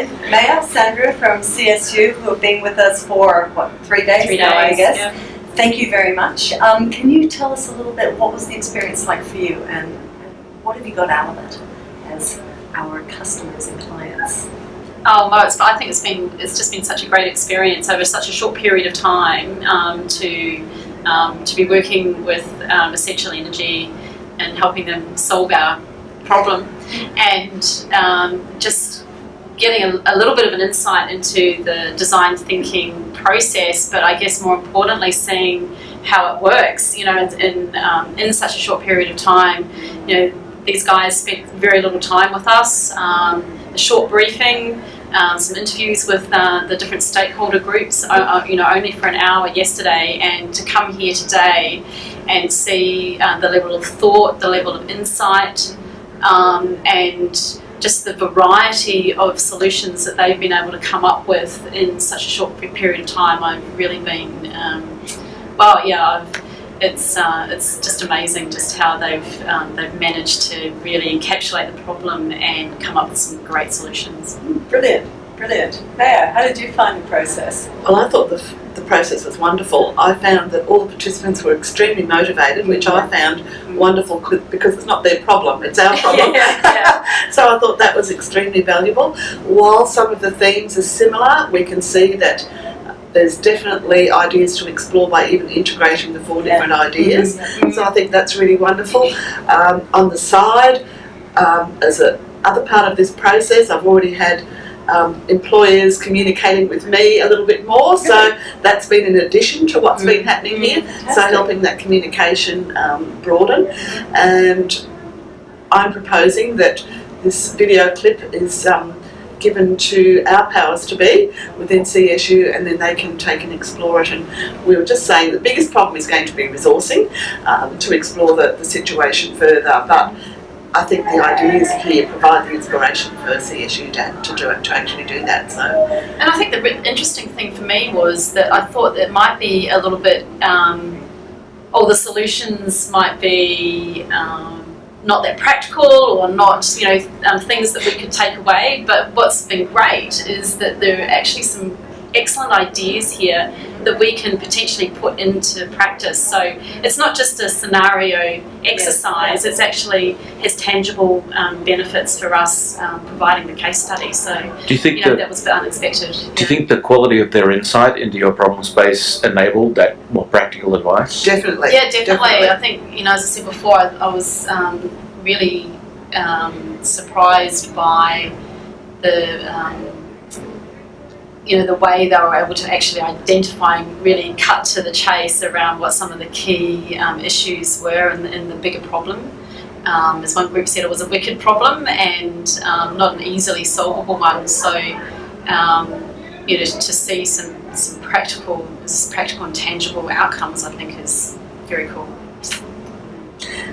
Maya, Sandra from CSU, who have been with us for, what, three days Three now, I guess. yeah. Thank you very much. Um, can you tell us a little bit, what was the experience like for you and what have you got out of it as our customers and clients? Oh, well, it's, I think it's been it's just been such a great experience over such a short period of time um, to um, to be working with um, Essential Energy and helping them solve our problem, and um, just getting a, a little bit of an insight into the design thinking process, but I guess more importantly, seeing how it works. You know, in um, in such a short period of time, you know, these guys spent very little time with us. Um, a short briefing, um, some interviews with uh, the different stakeholder groups, uh, uh, you know, only for an hour yesterday, and to come here today and see uh, the level of thought, the level of insight, um, and just the variety of solutions that they've been able to come up with in such a short period of time. I've really been, um, well, yeah, I've, it's uh, it's just amazing just how they've um, they've managed to really encapsulate the problem and come up with some great solutions. Brilliant, brilliant. Maya, how did you find the process? Well, I thought the, the process was wonderful. I found that all the participants were extremely motivated, which I found wonderful because it's not their problem, it's our problem. Yeah, yeah. so I thought that was extremely valuable. While some of the themes are similar, we can see that there's definitely ideas to explore by even integrating the four different ideas. So I think that's really wonderful. Um, on the side, um, as a other part of this process, I've already had um, employers communicating with me a little bit more. So that's been in addition to what's been happening here. So helping that communication um, broaden. And I'm proposing that this video clip is um, given to our powers to be within CSU and then they can take and explore it. And we were just saying the biggest problem is going to be resourcing um, to explore the, the situation further. But I think the ideas here provide the inspiration for CSU to, to do it, to actually do that. So And I think the interesting thing for me was that I thought that it might be a little bit, um, all the solutions might be um, not that practical or not, you know, um, things that we could take away. But what's been great is that there are actually some excellent ideas here that we can potentially put into practice. So it's not just a scenario exercise, it's actually has tangible um, benefits for us um, providing the case study. So, Do you think you know, that that was a bit unexpected. do you think the quality of their insight into your problem space enabled that more practical advice? definitely. Yeah, definitely. I think, you know, as I said before, I, I was um, really um, surprised by the, um, you know, the way they were able to actually identify and really cut to the chase around what some of the key um, issues were in the, in the bigger problem. Um, as one group said, it was a wicked problem and um, not an easily solvable one. So, um, you know, to see some, some practical, practical and tangible outcomes, I think is very cool.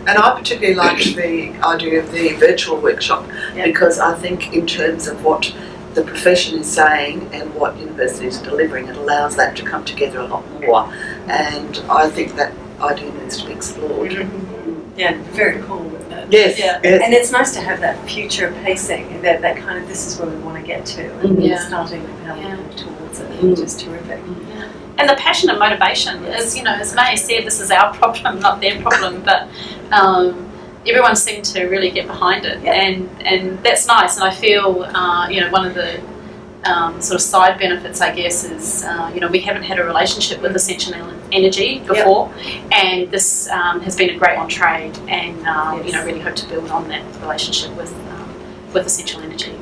And I particularly liked the idea of the virtual workshop Yeah. because I think in terms of what the profession is saying and what universities are delivering, it allows that to come together a lot more. And I think that idea needs to be explored. Yeah, very cool with it. Yes, Yeah. yes. And it's nice to have that future pacing, that, that kind of this is where we want to get to, and. Yeah. starting with how we move towards it, Mm. which is terrific. And the passion and motivation is, you know, as May said, this is our problem, not their problem, but um, everyone seemed to really get behind it, Yeah. and and that's nice. And I feel, uh, you know, one of the um, sort of side benefits, I guess, is uh, you know we haven't had a relationship with Essential Energy before, and this um, has been a great entree, and um, you know Yes. really hope to build on that relationship with um, with Essential Energy.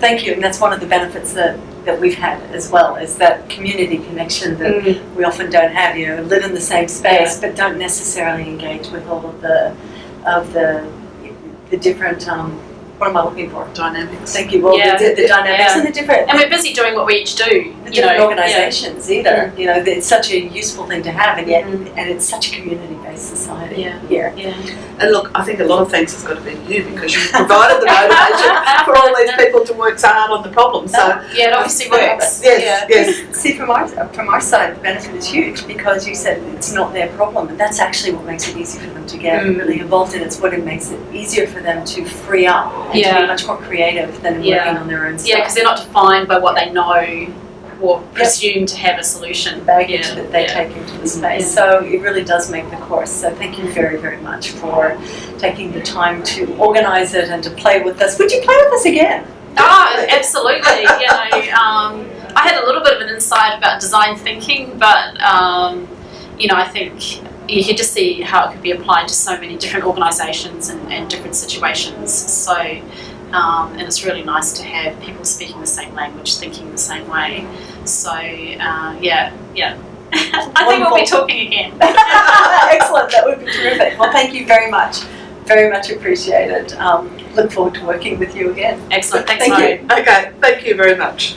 Thank you, and that's one of the benefits that, that we've had as well, is that community connection that we often don't have, you know, live in the same space, but don't necessarily engage with all of the, of the, the different, um, what am I looking for? Dynamics. Thank you, well, Yeah. the, the dynamics Yeah. and the different, And we're busy doing what we each do, the you different know. organisations either. You know, it's such a useful thing to have, and yet, Mhm. and it's such a community-based society Yeah. here. Yeah. And look, I think a lot of thanks has got to be you because you provided the motivation for all these people to work so hard on the problem. So Yeah, it obviously works. yes, yes, See, from our, from our side, the benefit is huge because you said it's not their problem, and that's actually what makes it easy for them to get Mm. really involved in. It's what it makes it easier for them to free up and to Yeah. be much more creative than Yeah. working on their own stuff. Yeah, because they're not defined by what they know or presume to have a solution. baggage Yeah, that they yeah. take into the space. So it really does make the course. So thank you very, very much for taking the time to organise it and to play with us. Would you play with us again? Oh, absolutely. you know, um, I had a little bit of an insight about design thinking, but um, you know, I think you could just see how it could be applied to so many different organisations and, and different situations. So, um, and it's really nice to have people speaking the same language, thinking the same way. So, uh, yeah, yeah. I think we'll be talking again. Excellent. That would be terrific. Well, thank you very much. Very much appreciated. Um, look forward to working with you again. Excellent. Thanks, Thank Murray. you. okay. Thank you very much.